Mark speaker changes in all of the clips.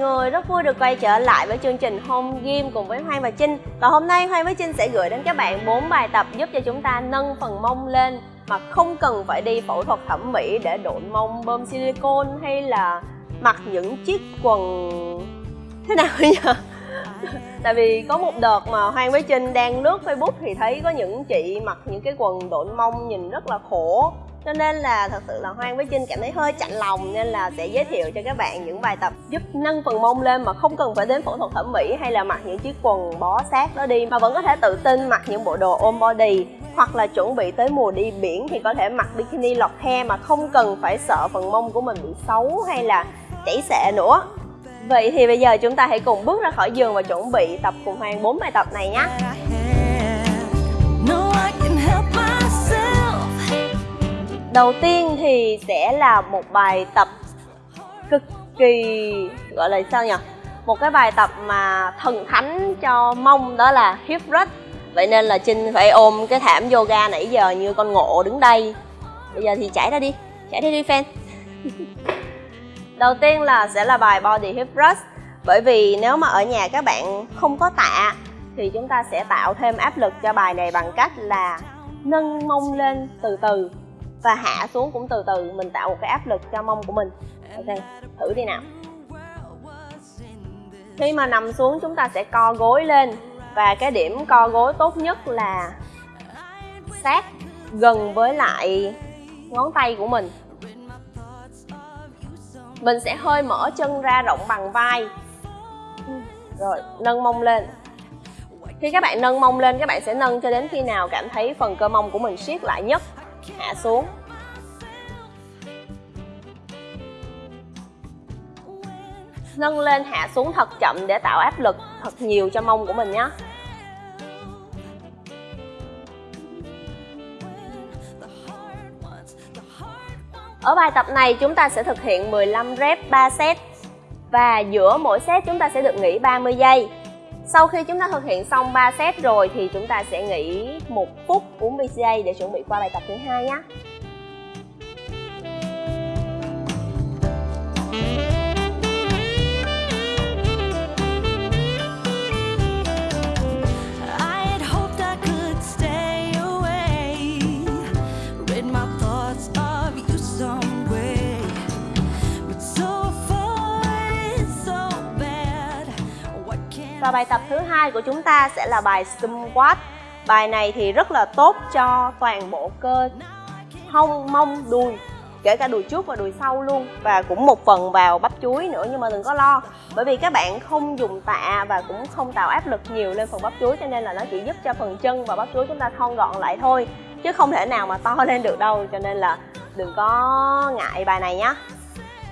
Speaker 1: người, rất vui được quay trở lại với chương trình Home Gym cùng với Hoang và Trinh. Và hôm nay Hoang với Trinh sẽ gửi đến các bạn 4 bài tập giúp cho chúng ta nâng phần mông lên Mà không cần phải đi phẫu thuật thẩm mỹ để độn mông bơm silicone hay là mặc những chiếc quần. Thế nào nhỉ? Tại vì có một đợt mà Hoang với Trinh đang lướt Facebook thì thấy có những chị mặc những cái quần độn mông nhìn rất là khổ cho nên là thật sự là Hoang với Trinh cảm thấy hơi chạnh lòng nên là sẽ giới thiệu cho các bạn những bài tập giúp nâng phần mông lên mà không cần phải đến phẫu thuật thẩm mỹ hay là mặc những chiếc quần bó sát đó đi, mà vẫn có thể tự tin mặc những bộ đồ ôm body hoặc là chuẩn bị tới mùa đi biển thì có thể mặc bikini lọt he mà không cần phải sợ phần mông của mình bị xấu hay là chảy xệ nữa. Vậy thì bây giờ chúng ta hãy cùng bước ra khỏi giường và chuẩn bị tập cùng Hoàng 4 bài tập này nhé. Đầu tiên thì sẽ là một bài tập cực kỳ gọi là sao nhỉ? Một cái bài tập mà thần thánh cho mông đó là hip thrust. Vậy nên là Trinh phải ôm cái thảm yoga nãy giờ như con ngộ đứng đây. Bây giờ thì chạy ra đi, chạy đi đi fan. Đầu tiên là sẽ là bài body hip thrust. Bởi vì nếu mà ở nhà các bạn không có tạ thì chúng ta sẽ tạo thêm áp lực cho bài này bằng cách là nâng mông lên từ từ và hạ xuống cũng từ từ, mình tạo một cái áp lực cho mông của mình. Ok, thử đi nào. Khi mà nằm xuống, chúng ta sẽ co gối lên. Và cái điểm co gối tốt nhất là sát gần với lại ngón tay của mình. Mình sẽ hơi mở chân ra rộng bằng vai. Rồi, nâng mông lên. Khi các bạn nâng mông lên, các bạn sẽ nâng cho đến khi nào cảm thấy phần cơ mông của mình siết lại nhất hạ xuống. Nâng lên hạ xuống thật chậm để tạo áp lực thật nhiều cho mông của mình nhé Ở bài tập này chúng ta sẽ thực hiện 15 rep 3 set Và giữa mỗi set chúng ta sẽ được nghỉ 30 giây. Sau khi chúng ta thực hiện xong 3 set rồi thì chúng ta sẽ nghỉ một phút 40 giây để chuẩn bị qua bài tập thứ hai nhé. Và bài tập thứ hai của chúng ta sẽ là bài squat. Bài này thì rất là tốt cho toàn bộ cơ hông, mông, đùi kể cả đùi trước và đùi sau luôn. Và cũng một phần vào bắp chuối nữa nhưng mà đừng có lo. Bởi vì các bạn không dùng tạ và cũng không tạo áp lực nhiều lên phần bắp chuối cho nên là nó chỉ giúp cho phần chân và bắp chuối chúng ta thon gọn lại thôi chứ không thể nào mà to lên được đâu. Cho nên là đừng có ngại bài này nhé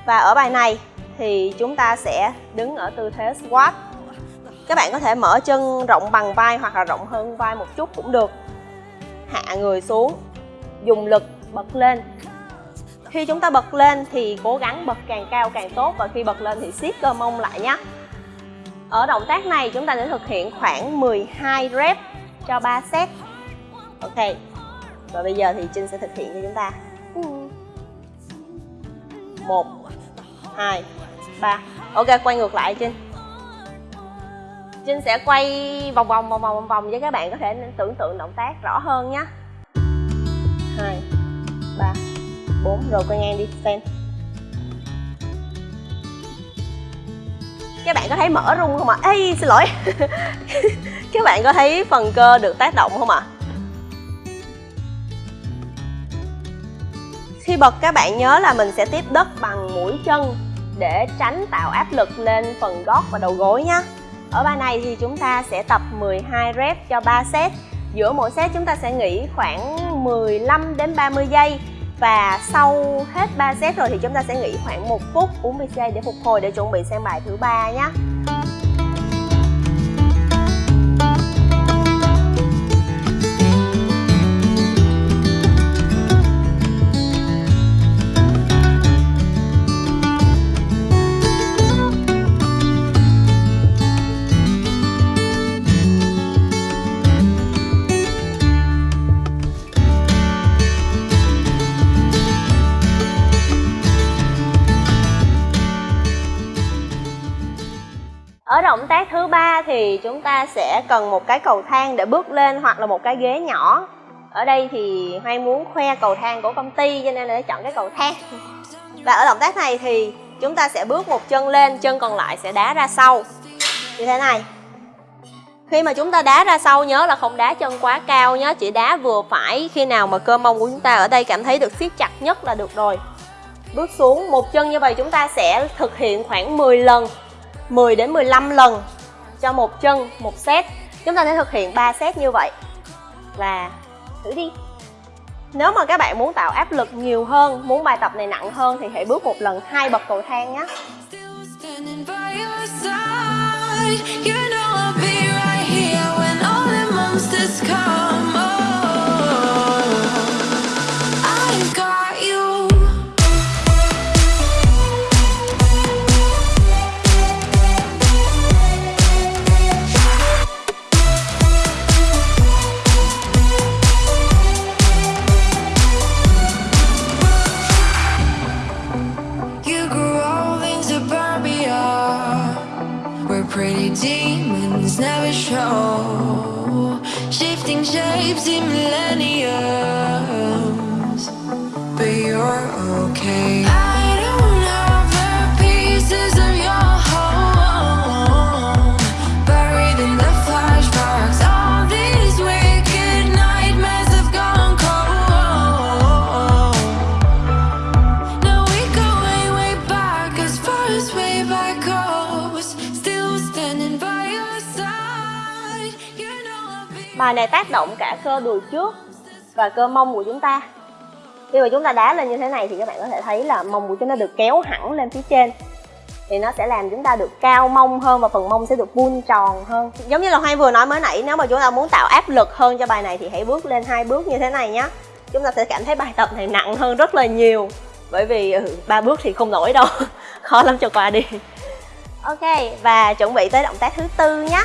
Speaker 1: và ở bài này thì chúng ta sẽ đứng ở tư thế squat các bạn có thể mở chân rộng bằng vai hoặc là rộng hơn vai một chút cũng được. Hạ người xuống, dùng lực bật lên. Khi chúng ta bật lên thì cố gắng bật càng cao càng tốt và khi bật lên thì siết cơ mông lại nhé ở động tác này chúng ta sẽ thực hiện khoảng 12 rep cho 3 set. Ok, và bây giờ thì Trinh sẽ thực hiện cho chúng ta. Một, hai, ba. Ok, quay ngược lại Trinh. Trinh sẽ quay vòng vòng vòng vòng vòng vòng cho các bạn có thể tưởng tượng động tác rõ hơn nhé hai, ba, bốn, rồi quay ngang đi, fan các bạn có thấy mở rung không ạ? À? Ê, xin lỗi Các bạn có thấy phần cơ được tác động không ạ? À? Khi bật, các bạn nhớ là mình sẽ tiếp đất bằng mũi chân để tránh tạo áp lực lên phần gót và đầu gối nhé ở bài này thì chúng ta sẽ tập 12 rep cho 3 set. Giữa mỗi set chúng ta sẽ nghỉ khoảng 15 đến 30 giây. Và sau hết 3 set rồi thì chúng ta sẽ nghỉ khoảng 1 phút 40 giây để phục hồi, để chuẩn bị sang bài thứ ba nhé. Thì chúng ta sẽ cần một cái cầu thang để bước lên hoặc là một cái ghế nhỏ. Ở đây thì Hoan muốn khoe cầu thang của công ty, cho nên là chọn cái cầu thang. Và ở động tác này thì chúng ta sẽ bước một chân lên, chân còn lại sẽ đá ra sau. Như thế này. Khi mà chúng ta đá ra sau, nhớ là không đá chân quá cao nhớ chỉ đá vừa phải. Khi nào mà cơ mông của chúng ta ở đây cảm thấy được siết chặt nhất là được rồi. Bước xuống một chân như vậy chúng ta sẽ thực hiện khoảng 10 lần 10 đến 15 lần cho một chân, một set. Chúng ta sẽ thực hiện 3 set như vậy. Và thử đi. Nếu mà các bạn muốn tạo áp lực nhiều hơn, muốn bài tập này nặng hơn thì hãy bước một lần hai bậc cầu thang nhé.
Speaker 2: pretty demons never show. Shifting shapes in millenniums, but you're okay.
Speaker 1: Bài này tác động cả cơ đùi trước và cơ mông của chúng ta. Khi mà chúng ta đá lên như thế này thì các bạn có thể thấy là mông của chúng ta được kéo hẳn lên phía trên. Thì nó sẽ làm chúng ta được cao mông hơn và phần mông sẽ được vuông tròn hơn. Giống như là Hoang vừa nói mới nãy nếu mà chúng ta muốn tạo áp lực hơn cho bài này thì hãy bước lên hai bước như thế này nhé chúng ta sẽ cảm thấy bài tập này nặng hơn rất là nhiều bởi vì ừ, ba bước thì không nổi đâu. Khó lắm cho qua đi. Ok và chuẩn bị tới động tác thứ tư nhé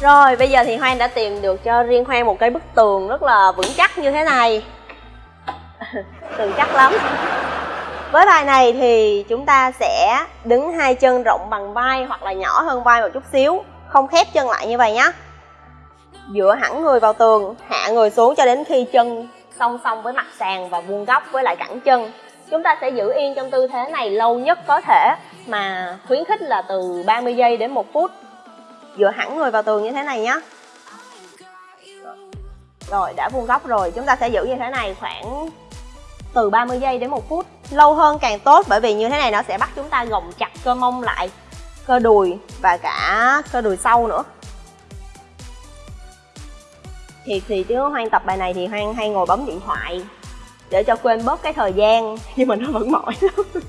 Speaker 1: Rồi bây giờ thì Hoang đã tìm được cho riêng Hoang một cái bức tường rất là vững chắc như thế này. Tường chắc lắm. Với bài này thì chúng ta sẽ đứng hai chân rộng bằng vai hoặc là nhỏ hơn vai một chút xíu. Không khép chân lại như vậy nhé Dựa hẳn người vào tường, hạ người xuống cho đến khi chân song song với mặt sàn và vuông góc với lại cẳng chân. Chúng ta sẽ giữ yên trong tư thế này lâu nhất có thể mà khuyến khích là từ 30 giây đến 1 phút dựa hẳn người vào tường như thế này nhé rồi, đã vuông góc rồi. Chúng ta sẽ giữ như thế này khoảng từ 30 giây đến 1 phút. Lâu hơn càng tốt, bởi vì như thế này nó sẽ bắt chúng ta gồng chặt cơ mông lại, cơ đùi và cả cơ đùi sau nữa. Thì thì chứ hoang tập bài này thì hoang hay ngồi bấm điện thoại để cho quên bớt cái thời gian nhưng mà nó vẫn mỏi. lắm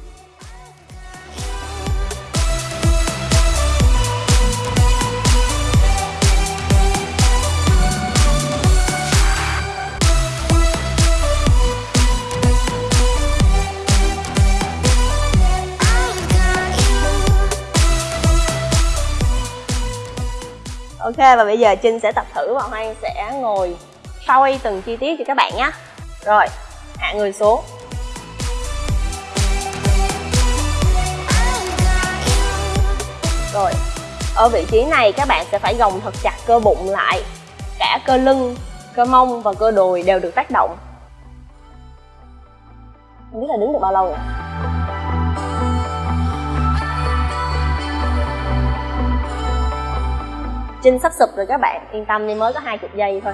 Speaker 1: Ok và bây giờ Trinh sẽ tập thử và Hoang sẽ ngồi soi từng chi tiết cho các bạn nhé Rồi, hạ người xuống. Rồi, ở vị trí này các bạn sẽ phải gồng thật chặt cơ bụng lại. Cả cơ lưng, cơ mông và cơ đùi đều được tác động. Không biết là đứng được bao lâu. rồi Trinh sắp sụp rồi các bạn. Yên tâm đi mới có 20 giây thôi.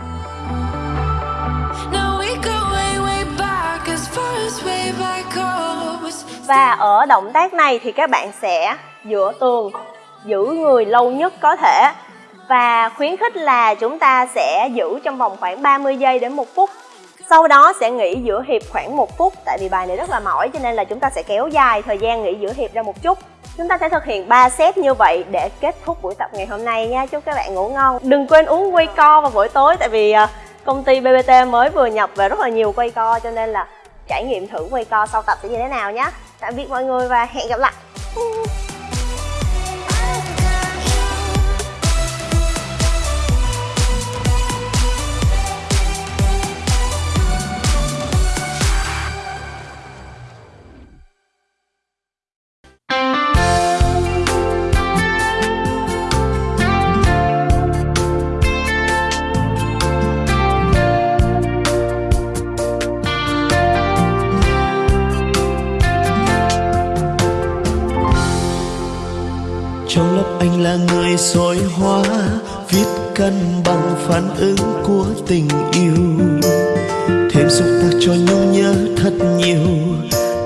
Speaker 1: Và ở động tác này thì các bạn sẽ dựa tường Giữ người lâu nhất có thể. Và khuyến khích là chúng ta sẽ giữ trong vòng khoảng 30 giây đến 1 phút. Sau đó sẽ nghỉ giữa hiệp khoảng 1 phút Tại vì bài này rất là mỏi cho nên là chúng ta sẽ kéo dài thời gian nghỉ giữa hiệp ra một chút Chúng ta sẽ thực hiện 3 set như vậy để kết thúc buổi tập ngày hôm nay nha. Chúc các bạn ngủ ngon. Đừng quên uống quay co vào buổi tối, Tại vì ờ, công ty BBT mới vừa nhập về rất là nhiều quay co, Cho nên là trải nghiệm thử quay co sau tập sẽ như thế nào nhé Tạm biệt mọi người và hẹn gặp lại.
Speaker 3: Người hoa viết cân bằng phản ứng của tình yêu. Thêm xúc tác cho nhau nhớ thật nhiều,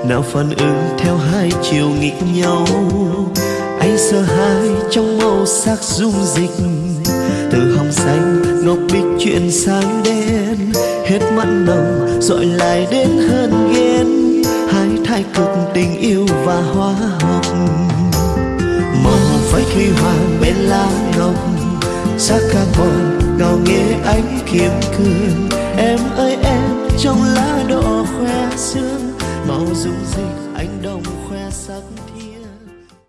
Speaker 3: nào phản ứng theo hai chiều nghịch nhau. Anh sợ hai trong màu sắc dung dịch, từ hồng xanh ngọc bích chuyển sang đen. Hết mặn nồng dội lại đến hơn ghen. Hai thái cực tình yêu và hóa học màu phải huy hoàng bên lá ngọc ca carbon ngào nghe ánh kiếm cương. Em ơi, em trong lá đỏ khoe sương, màu dung dịch anh đó